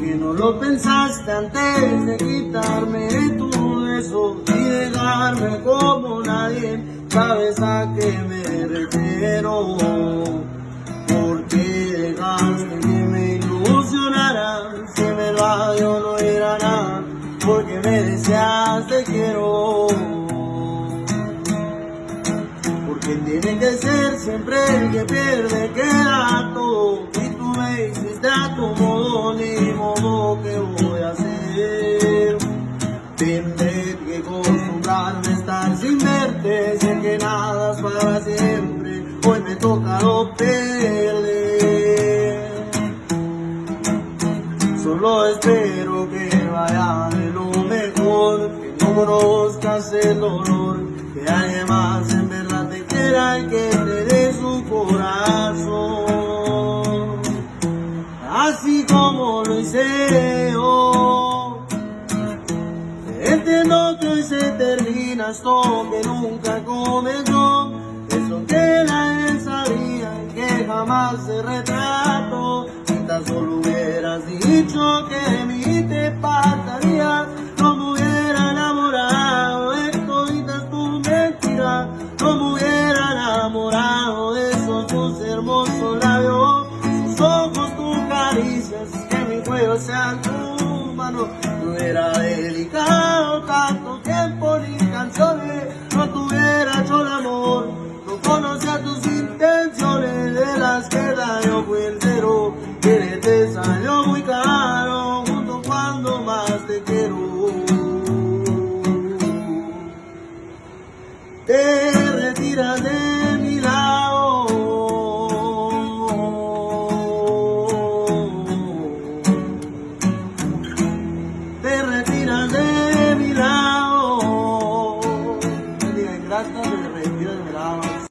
que no lo pensaste antes de quitarme tu beso y dejarme como nadie, sabes a qué me refiero. Porque dejaste que me ilusionara, si me va yo no era nada, porque me deseas te quiero. Porque tiene que ser siempre el que pierde queda todo y tú me hiciste a tu modo ni Tendré que acostumbrarme a estar sin verte, sé que nada es para siempre, hoy me toca lo perder. Solo espero que vaya de lo mejor, que no conozcas el dolor, que alguien más en verdad te quiera y que te dé su corazón. Así como lo hice yo. Entiendo que hoy se termina esto que nunca comenzó. Eso que nadie sabía y que jamás se retrató. Si tan solo hubieras dicho que de mí te pasaría, no me hubiera enamorado de toditas tu mentira. No me hubiera enamorado de esos tus hermosos labios, sus ojos, tus caricias, que mi cuello sea tu mano. No hubiera muy caro, junto cuando más te quiero. Te retiras de mi lado. Te retiras de mi lado.